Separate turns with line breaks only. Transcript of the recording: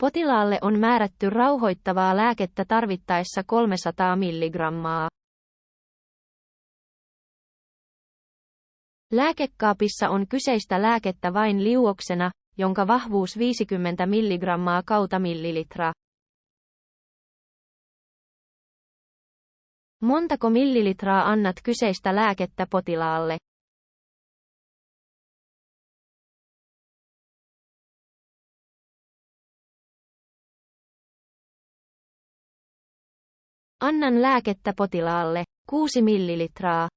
Potilaalle on määrätty rauhoittavaa lääkettä tarvittaessa 300 milligrammaa. Lääkekaapissa on kyseistä lääkettä vain liuoksena, jonka vahvuus 50 milligrammaa kautta millilitra. Montako millilitraa annat kyseistä lääkettä potilaalle? Annan lääkettä potilaalle, 6 millilitraa.